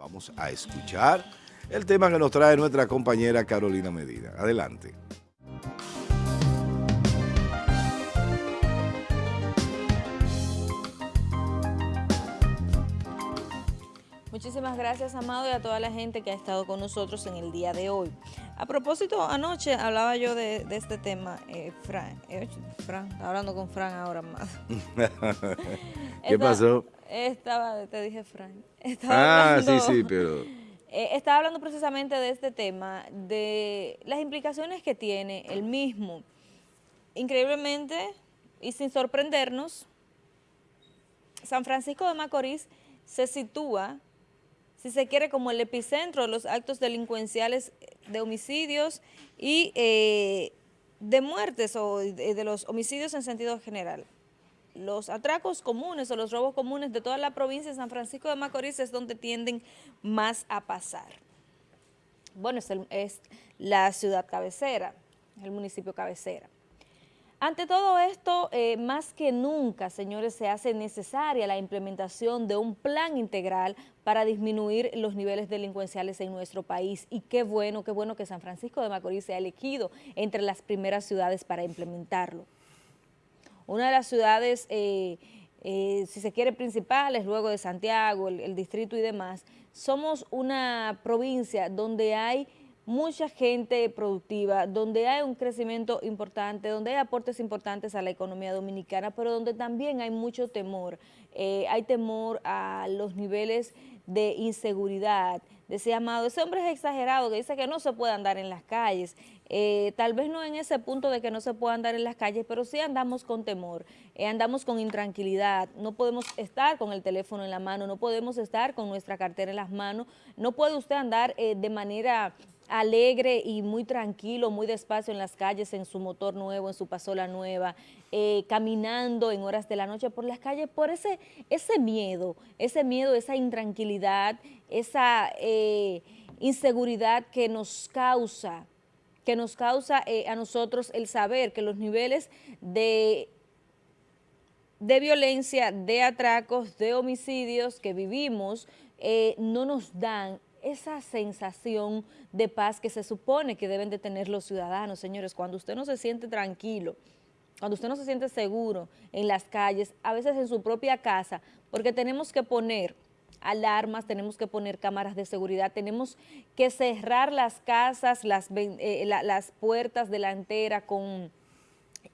Vamos a escuchar el tema que nos trae nuestra compañera Carolina Medina. Adelante. Muchísimas gracias, Amado, y a toda la gente que ha estado con nosotros en el día de hoy. A propósito, anoche hablaba yo de, este tema, eh, Fran, eh, Fran, estaba hablando con Fran ahora más. ¿Qué pasó? Estaba, te dije Fran. ah, sí, sí, pero... Eh, estaba hablando precisamente de este tema, de las implicaciones que tiene el mismo. Increíblemente, y sin sorprendernos, San Francisco de Macorís se sitúa si se quiere, como el epicentro de los actos delincuenciales de homicidios y eh, de muertes o de, los homicidios en sentido general. Los atracos comunes o los robos comunes de toda la provincia de San Francisco de Macorís es donde tienden más a pasar. Bueno, es la ciudad cabecera, el municipio cabecera. Ante todo esto, eh, más que nunca, señores, se hace necesaria la implementación de un plan integral para disminuir los niveles delincuenciales en nuestro país. Y qué bueno, qué bueno que San Francisco de Macorís se ha elegido entre las primeras ciudades para implementarlo. Una de las ciudades, eh, eh, si se quiere, principales, luego de Santiago, el distrito y demás, somos una provincia donde hay mucha gente productiva, donde hay un crecimiento importante, donde hay aportes importantes a la economía dominicana, pero donde también hay mucho temor. Eh, hay temor a los niveles de inseguridad, de ese amado, ese hombre es exagerado que dice que no se puede andar en las calles, eh, tal vez no en ese punto de que no se pueda andar en las calles, pero sí andamos con temor, eh, andamos con intranquilidad, no podemos estar con el teléfono en la mano, no podemos estar con nuestra cartera en las manos, no puede usted andar de manera alegre y muy tranquilo, muy despacio en las calles, en su motor nuevo, en su pasola nueva, eh, caminando en horas de la noche por las calles, por ese, ese miedo, ese miedo, esa intranquilidad, esa eh, inseguridad que nos causa, que nos causa eh, a nosotros el saber que los niveles de de violencia, de atracos, de homicidios que vivimos, no nos dan esa sensación de paz que se supone que deben de tener los ciudadanos, señores, cuando usted no se siente tranquilo, cuando usted no se siente seguro en las calles, a veces en su propia casa, porque tenemos que poner alarmas, tenemos que poner cámaras de seguridad, tenemos que cerrar las casas, las, eh, las puertas delanteras con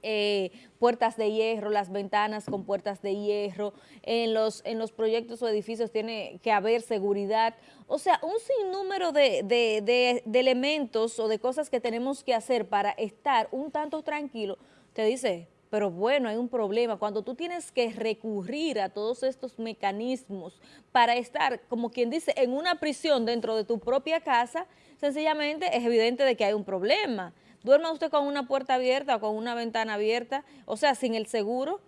eh, puertas de hierro, las ventanas con puertas de hierro, en los, en los proyectos o edificios tiene que haber seguridad, o sea, un sinnúmero de, de, de, elementos o de cosas que tenemos que hacer para estar un tanto tranquilo, te dice, pero bueno, hay un problema. Cuando tú tienes que recurrir a todos estos mecanismos para estar, como quien dice, en una prisión dentro de tu propia casa, sencillamente es evidente de que hay un problema. Duerma usted con una puerta abierta o con una ventana abierta, o sea, sin el seguro.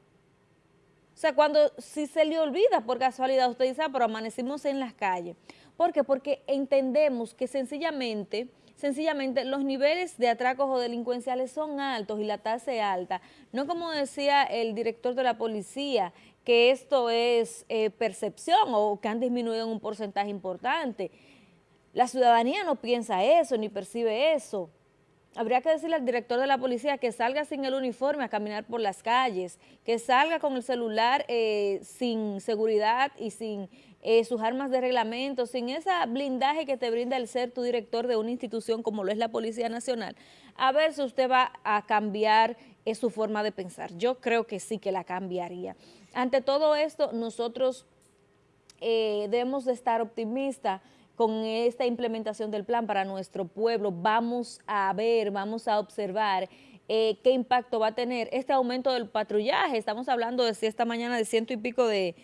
O sea, cuando, si se le olvida por casualidad, usted dice, ah, pero amanecimos en las calles. ¿Por qué? Porque entendemos que sencillamente, sencillamente los niveles de atracos o delincuenciales son altos y la tasa es alta. No como decía el director de la policía, que esto es eh, percepción o que han disminuido en un porcentaje importante. La ciudadanía no piensa eso ni percibe eso habría que decirle al director de la policía que salga sin el uniforme a caminar por las calles, que salga con el celular eh, sin seguridad y sin eh, sus armas de reglamento, sin ese blindaje que te brinda el ser tu director de una institución como lo es la Policía Nacional, a ver si usted va a cambiar eh, su forma de pensar. Yo creo que sí que la cambiaría. Ante todo esto, nosotros debemos de estar optimistas con esta implementación del plan para nuestro pueblo, vamos a ver, vamos a observar eh, qué impacto va a tener este aumento del patrullaje. Estamos hablando de esta mañana de ciento y pico de,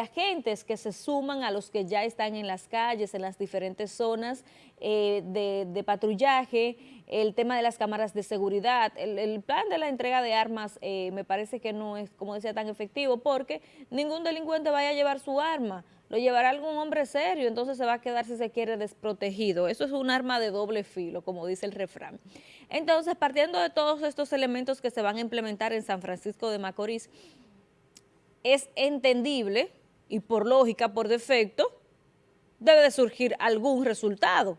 agentes que se suman a los que ya están en las calles, en las diferentes zonas eh, de, patrullaje, el tema de las cámaras de seguridad, el, plan de la entrega de armas eh, me parece que no es, como decía, tan efectivo porque ningún delincuente vaya a llevar su arma lo llevará algún hombre serio, entonces se va a quedar, si se quiere, desprotegido. Eso es un arma de doble filo, como dice el refrán. Entonces, partiendo de todos estos elementos que se van a implementar en San Francisco de Macorís, es entendible y por lógica, por defecto, debe de surgir algún resultado.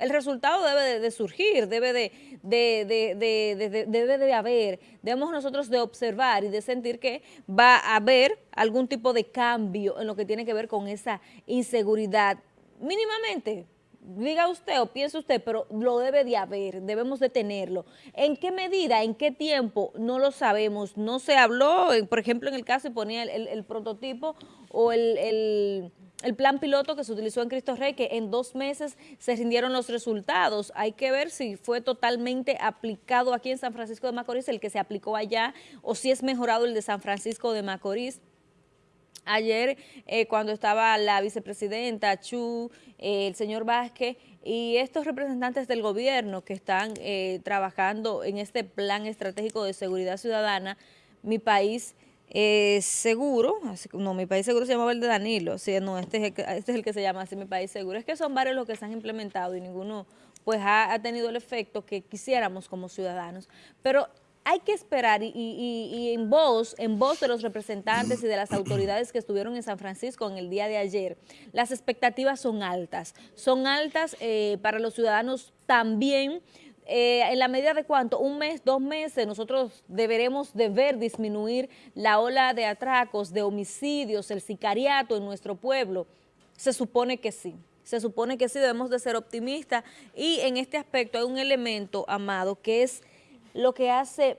El resultado debe de, surgir, debe de, debe de haber, debemos nosotros de observar y de sentir que va a haber algún tipo de cambio en lo que tiene que ver con esa inseguridad, mínimamente, diga usted o piense usted, pero lo debe de haber, debemos de tenerlo. ¿En qué medida, en qué tiempo? No lo sabemos. No se habló, por ejemplo, en el caso ponía el, prototipo o el, plan piloto que se utilizó en Cristo Rey, que en dos meses se rindieron los resultados. Hay que ver si fue totalmente aplicado aquí en San Francisco de Macorís, el que se aplicó allá, o si es mejorado el de San Francisco de Macorís. Ayer, eh, cuando estaba la vicepresidenta Chu, eh, el señor Vázquez y estos representantes del gobierno que están eh, trabajando en este plan estratégico de seguridad ciudadana, mi país seguro, no, mi país seguro se llama el de Danilo, sí, no, este es, el, este es el que se llama así, mi país seguro. Es que son varios los que se han implementado y ninguno pues ha, ha tenido el efecto que quisiéramos como ciudadanos. Pero hay que esperar y, en voz, en voz de los representantes y de las autoridades que estuvieron en San Francisco en el día de ayer, las expectativas son altas. Son altas eh, para los ciudadanos también, eh, en la medida de cuánto, un mes, dos meses, nosotros deberemos de ver disminuir la ola de atracos, de homicidios, el sicariato en nuestro pueblo. Se supone que sí. Se supone que sí, debemos de ser optimistas y en este aspecto hay un elemento, Amado, que es lo que hace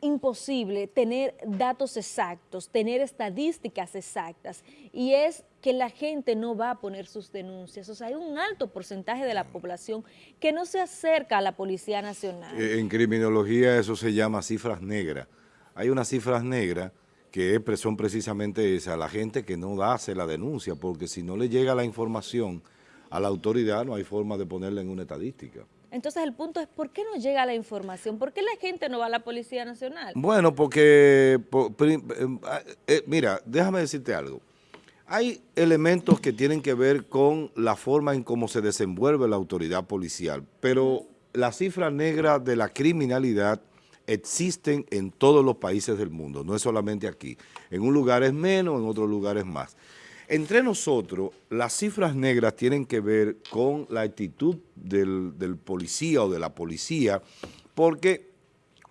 imposible tener datos exactos, tener estadísticas exactas, y es que la gente no va a poner sus denuncias. O sea, hay un alto porcentaje de la población que no se acerca a la Policía Nacional. Eh, en criminología eso se llama cifras negras. Hay unas cifras negras que son precisamente esas, la gente que no hace la denuncia, porque si no le llega la información a la autoridad no hay forma de ponerla en una estadística. Entonces el punto es, ¿por qué no llega la información? ¿Por qué la gente no va a la Policía Nacional? Bueno, porque, eh, eh, mira, déjame decirte algo. Hay elementos que tienen que ver con la forma en cómo se desenvuelve la autoridad policial, pero las cifras negras de la criminalidad existen en todos los países del mundo, no es solamente aquí. En un lugar es menos, en otros lugares más. Entre nosotros, las cifras negras tienen que ver con la actitud del, policía o de la policía, porque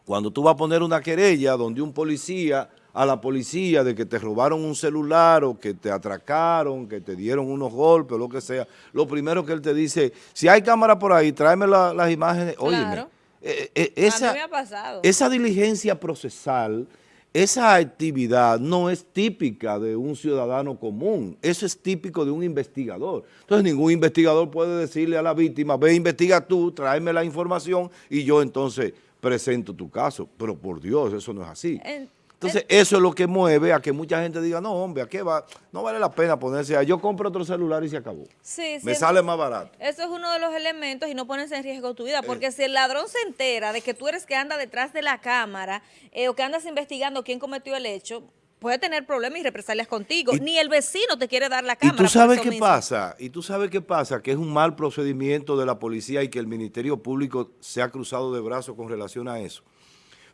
cuando tú vas a poner una querella donde un policía a la policía de que te robaron un celular o que te atracaron, que te dieron unos golpes o lo que sea, lo primero que él te dice, si hay cámara por ahí, tráeme las imágenes. Claro. Eh, eh, esa, esa diligencia procesal esa actividad no es típica de un ciudadano común, eso es típico de un investigador. Entonces ningún investigador puede decirle a la víctima, ve, investiga tú, tráeme la información y yo entonces presento tu caso. Pero por Dios, eso no es así. Entonces, eso es lo que mueve a que mucha gente diga, no, hombre, ¿a qué va? No vale la pena ponerse a, yo compro otro celular y se acabó. Sí, Me sale más barato. Eso es uno de los elementos y no pones en riesgo tu vida, porque si el ladrón se entera de que tú eres que anda detrás de la cámara eh, o que andas investigando quién cometió el hecho, puede tener problemas y represalias contigo. Ni el vecino te quiere dar la cámara. Y tú sabes qué pasa, y tú sabes qué pasa, que es un mal procedimiento de la policía y que el Ministerio Público se ha cruzado de brazos con relación a eso.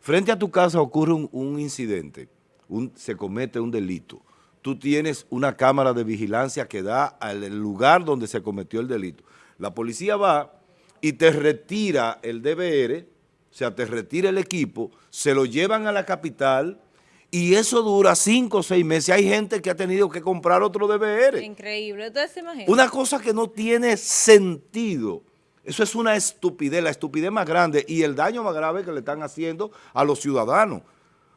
Frente a tu casa ocurre un, incidente, se comete un delito. Tú tienes una cámara de vigilancia que da al lugar donde se cometió el delito. La policía va y te retira el DBR, o sea, te retira el equipo, se lo llevan a la capital y eso dura cinco o seis meses. Hay gente que ha tenido que comprar otro DBR. Increíble. Entonces, Una cosa que no tiene sentido. Eso es una estupidez, la estupidez más grande y el daño más grave que le están haciendo a los ciudadanos.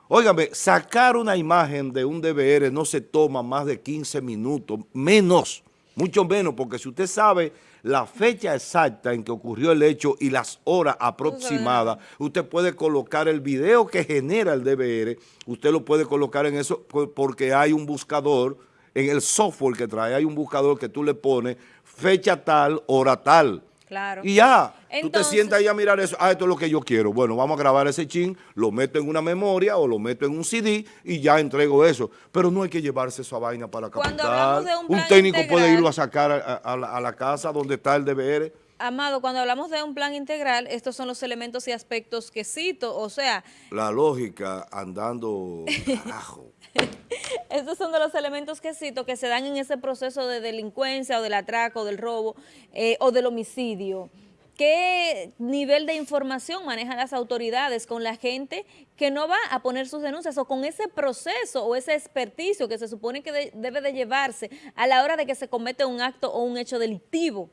Óigame, sacar una imagen de un DVR no se toma más de 15 minutos, menos, mucho menos, porque si usted sabe la fecha exacta en que ocurrió el hecho y las horas aproximadas, usted puede colocar el video que genera el DVR, usted lo puede colocar en eso porque hay un buscador, en el software que trae, hay un buscador que tú le pones fecha tal, hora tal. Claro. Y ya, tú te sientas ahí a mirar eso, ah, esto es lo que yo quiero. Bueno, vamos a grabar ese chin, lo meto en una memoria o lo meto en un CD y ya entrego eso. Pero no hay que llevarse esa vaina para capital. un, un técnico puede irlo a sacar a, la, a la casa donde está el DBR Amado, cuando hablamos de un plan integral, estos son los elementos y aspectos que cito, o sea... La lógica andando carajo. Estos son de los elementos que cito que se dan en ese proceso de delincuencia o del atraco, del robo eh, o del homicidio. ¿Qué nivel de información manejan las autoridades con la gente que no va a poner sus denuncias o con ese proceso o ese experticio que se supone que debe de llevarse a la hora de que se comete un acto o un hecho delictivo?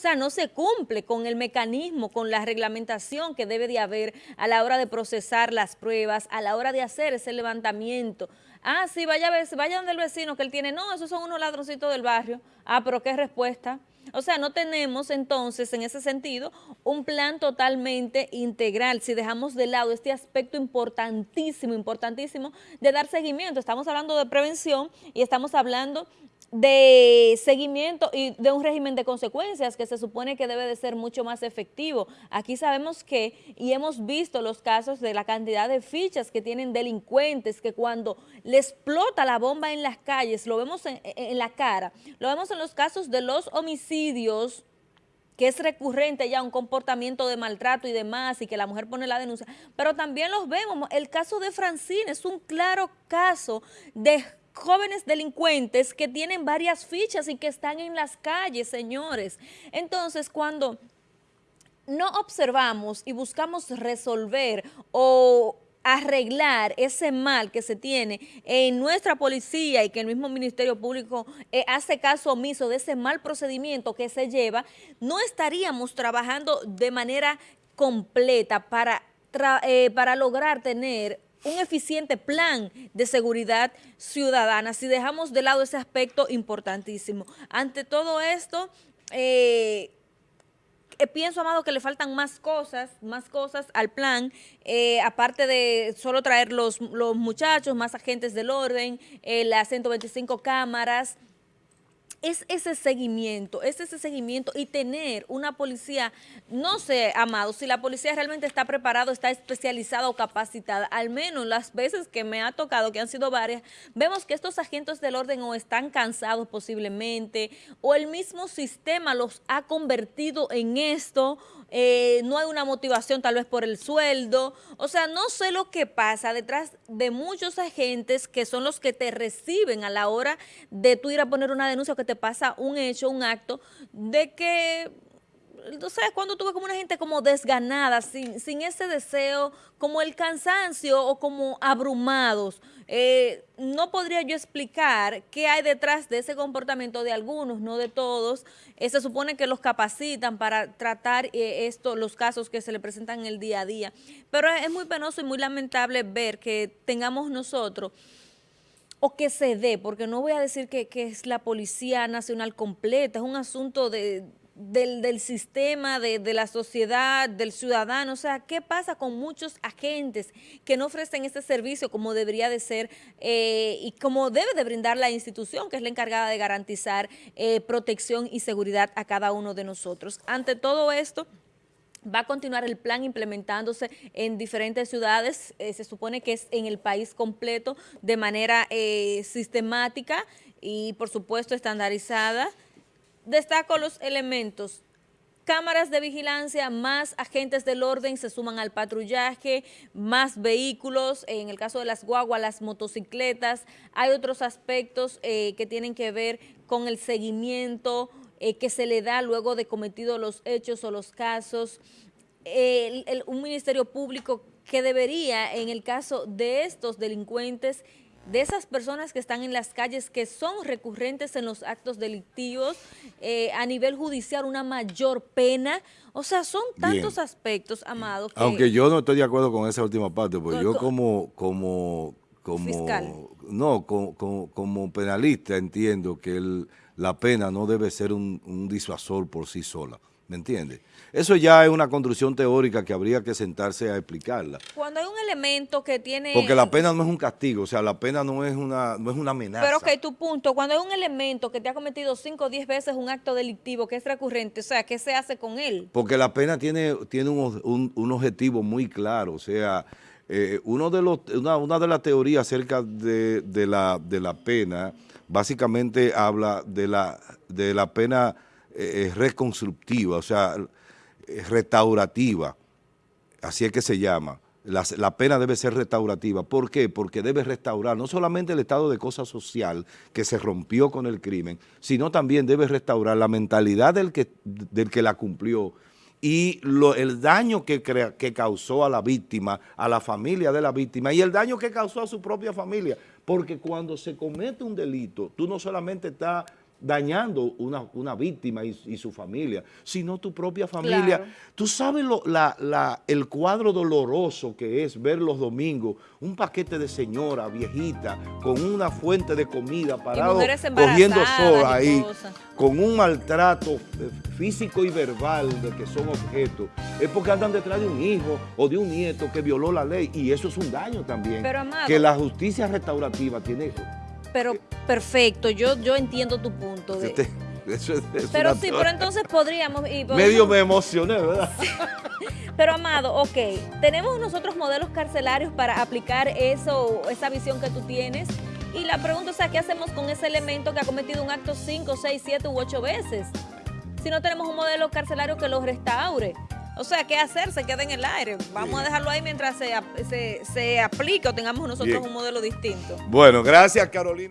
Sea, no se cumple con el mecanismo, con la reglamentación que debe de haber a la hora de procesar las pruebas, a la hora de hacer ese levantamiento. Ah, sí, vaya, vaya donde el vecino que él tiene. No, esos son unos ladroncitos del barrio. Ah, pero ¿qué respuesta? O sea, no tenemos entonces en ese sentido un plan totalmente integral si dejamos de lado este aspecto importantísimo, importantísimo de dar seguimiento. Estamos hablando de prevención y estamos hablando de seguimiento y de un régimen de consecuencias que se supone que debe de ser mucho más efectivo. Aquí sabemos que, y hemos visto los casos de la cantidad de fichas que tienen delincuentes, que cuando le explota la bomba en las calles, lo vemos en, en la cara, lo vemos en los casos de los homicidios, que es recurrente ya un comportamiento de maltrato y demás, y que la mujer pone la denuncia, pero también los vemos, el caso de Francine es un claro caso de jóvenes delincuentes que tienen varias fichas y que están en las calles, señores. Entonces, cuando no observamos y buscamos resolver o arreglar ese mal que se tiene en nuestra policía y que el mismo Ministerio Público eh, hace caso omiso de ese mal procedimiento que se lleva, no estaríamos trabajando de manera completa para, eh, para lograr tener un eficiente plan de seguridad ciudadana, si dejamos de lado ese aspecto importantísimo. Ante todo esto, eh, eh, pienso, Amado, que le faltan más cosas, más cosas al plan, eh, aparte de solo traer los, los muchachos, más agentes del orden, las 125 cámaras, es ese seguimiento, es ese seguimiento y tener una policía, no sé, Amado, si la policía realmente está preparada, está especializada o capacitada, al menos las veces que me ha tocado, que han sido varias, vemos que estos agentes del orden o están cansados posiblemente, o el mismo sistema los ha convertido en esto, eh, no hay una motivación tal vez por el sueldo, o sea, no sé lo que pasa detrás de muchos agentes que son los que te reciben a la hora de tú ir a poner una denuncia o que te pasa un hecho, un acto, de que sabes cuando tuve como una gente como desganada, sin, sin ese deseo, como el cansancio o como abrumados. Eh, no podría yo explicar qué hay detrás de ese comportamiento de algunos, no de todos. Eh, se supone que los capacitan para tratar eh, esto, los casos que se le presentan en el día a día. Pero es muy penoso y muy lamentable ver que tengamos nosotros o que se dé, porque no voy a decir que, que, es la Policía Nacional completa, es un asunto de, del, sistema, de, la sociedad, del ciudadano. O sea, ¿qué pasa con muchos agentes que no ofrecen este servicio como debería de ser eh, y como debe de brindar la institución, que es la encargada de garantizar eh, protección y seguridad a cada uno de nosotros? Ante todo esto, Va a continuar el plan implementándose en diferentes ciudades, eh, se supone que es en el país completo de manera sistemática y por supuesto estandarizada. Destaco los elementos. Cámaras de vigilancia, más agentes del orden se suman al patrullaje, más vehículos, en el caso de las guaguas, las motocicletas. Hay otros aspectos eh, que tienen que ver con el seguimiento eh, que se le da luego de cometidos los hechos o los casos. un ministerio público que debería, en el caso de estos delincuentes, de esas personas que están en las calles que son recurrentes en los actos delictivos, eh, a nivel judicial una mayor pena. O sea, son tantos aspectos, Amado. Aunque yo no estoy de acuerdo con esa última parte, porque yo como, como, como, fiscal. no, como, como, penalista entiendo que la pena no debe ser un, un disuasor por sí sola. ¿Me entiendes? Eso ya es una construcción teórica que habría que sentarse a explicarla. Cuando hay un elemento que tiene... Porque la pena no es un castigo, o sea, la pena no es una, no es una amenaza. Pero ok, tu punto, cuando hay un elemento que te ha cometido 5 o 10 veces un acto delictivo que es recurrente, o sea, ¿qué se hace con él? Porque la pena tiene, tiene un, un, objetivo muy claro, o sea, eh, uno de los, una, una, de las teorías acerca de, de, la, de la pena, básicamente habla de la, de la pena eh, reconstructiva, o sea, restaurativa, así es que se llama. La, pena debe ser restaurativa. ¿Por qué? Porque debe restaurar no solamente el estado de cosa social que se rompió con el crimen, sino también debe restaurar la mentalidad del que, del que la cumplió y el daño que, que causó a la víctima, a la familia de la víctima y el daño que causó a su propia familia. Porque cuando se comete un delito, tú no solamente estás dañando una, una víctima y, y, su familia, sino tu propia familia. Claro. Tú sabes lo, la, la, el cuadro doloroso que es ver los domingos un paquete de señora viejita con una fuente de comida parado cogiendo sol ahí, con un maltrato eh, físico y verbal de que son objetos, es porque andan detrás de un hijo o de un nieto que violó la ley y eso es un daño también. Pero, amado, que la justicia restaurativa tiene pero perfecto, yo, yo entiendo tu punto. De... Eso es, es pero sí, pero entonces podríamos... Y podemos... Medio me emocioné, ¿verdad? pero Amado, ok, ¿tenemos nosotros modelos carcelarios para aplicar eso, esa visión que tú tienes? Y la pregunta es, ¿qué hacemos con ese elemento que ha cometido un acto 5, 6, 7 u 8 veces? Si no tenemos un modelo carcelario que lo restaure. O sea, ¿qué hacer? Se queda en el aire. Vamos a dejarlo ahí mientras se, se, se aplique o tengamos nosotros Bien. un modelo distinto. Bueno, gracias Carolina.